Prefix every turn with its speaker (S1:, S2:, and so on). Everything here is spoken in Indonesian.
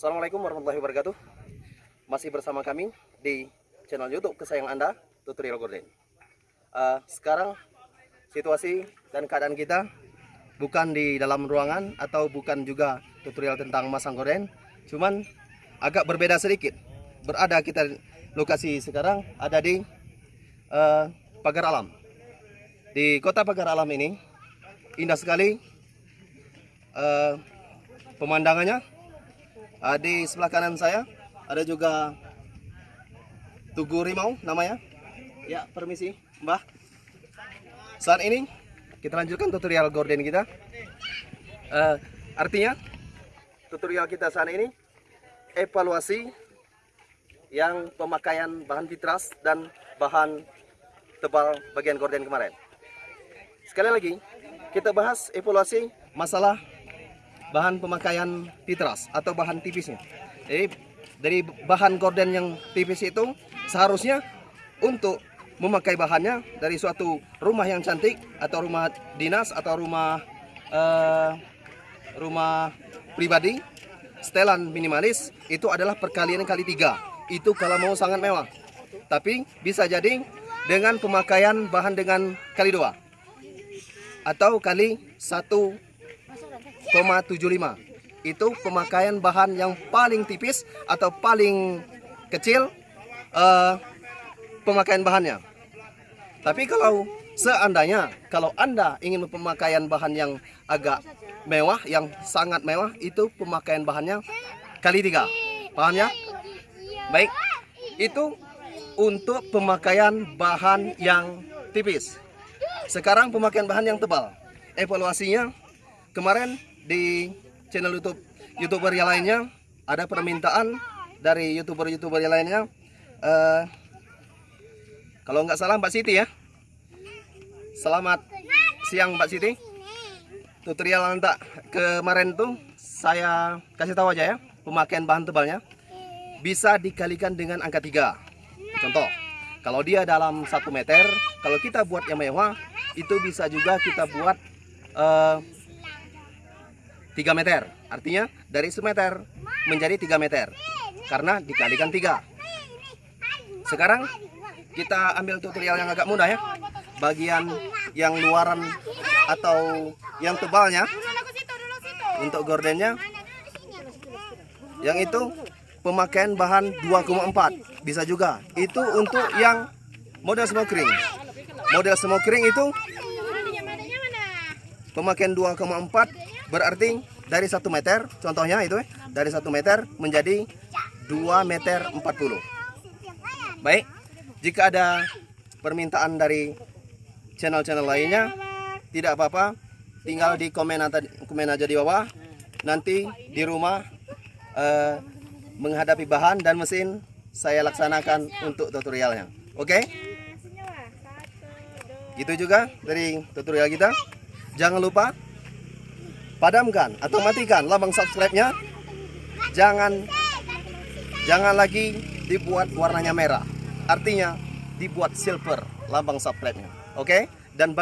S1: Assalamualaikum warahmatullahi wabarakatuh. Masih bersama kami di channel YouTube kesayangan Anda, Tutorial Gorden. Uh, sekarang situasi dan keadaan kita bukan di dalam ruangan atau bukan juga tutorial tentang masang gorden, cuman agak berbeda sedikit. Berada kita lokasi sekarang ada di uh, Pagar Alam. Di kota Pagar Alam ini indah sekali uh, pemandangannya. Uh, di sebelah kanan saya ada juga Tugu Rimau namanya. Ya, permisi, Mbah. Saat ini kita lanjutkan tutorial gorden kita. Uh, artinya tutorial kita saat ini evaluasi yang pemakaian bahan vitras dan bahan tebal bagian gorden kemarin. Sekali lagi, kita bahas evaluasi masalah bahan pemakaian vitras atau bahan tipisnya. Jadi dari bahan gorden yang tipis itu seharusnya untuk memakai bahannya dari suatu rumah yang cantik atau rumah dinas atau rumah uh, rumah pribadi setelan minimalis itu adalah perkalian kali tiga. Itu kalau mau sangat mewah. Tapi bisa jadi dengan pemakaian bahan dengan kali dua. Atau kali 1,75 itu pemakaian bahan yang paling tipis atau paling kecil uh, pemakaian bahannya. Tapi kalau seandainya kalau anda ingin pemakaian bahan yang agak mewah yang sangat mewah itu pemakaian bahannya kali tiga. Paham ya? Baik. Itu untuk pemakaian bahan yang tipis. Sekarang pemakaian bahan yang tebal. Evaluasinya kemarin di channel YouTube youtuber yang lainnya. Ada permintaan dari youtuber-youtuber yang lainnya. Uh, kalau nggak salah Mbak Siti ya. Selamat siang Mbak Siti. Tutorial nanti kemarin tuh saya kasih tahu aja ya pemakaian bahan tebalnya bisa dikalikan dengan angka 3 contoh kalau dia dalam satu meter kalau kita buat yang mewah itu bisa juga kita buat uh, 3 meter. Artinya dari semeter menjadi 3 meter. Karena dikalikan 3 sekarang kita ambil tutorial yang agak mudah ya. Bagian yang luaran atau yang tebalnya. Untuk gordennya. Yang itu pemakaian bahan 2,4 bisa juga. Itu untuk yang model smokering model smokering itu pemakaian 2,4 Berarti dari satu meter, contohnya itu dari satu meter menjadi 2 meter 40. Baik, jika ada permintaan dari channel-channel lainnya, tidak apa-apa, tinggal di komen, atau, komen aja di bawah. Nanti di rumah eh, menghadapi bahan dan mesin saya laksanakan untuk tutorialnya. Oke? Okay? Itu juga dari tutorial kita. Jangan lupa padamkan atau matikan lambang subscribe-nya. Jangan jangan lagi dibuat warnanya merah. Artinya dibuat silver lambang subscribe-nya. Oke? Okay? Dan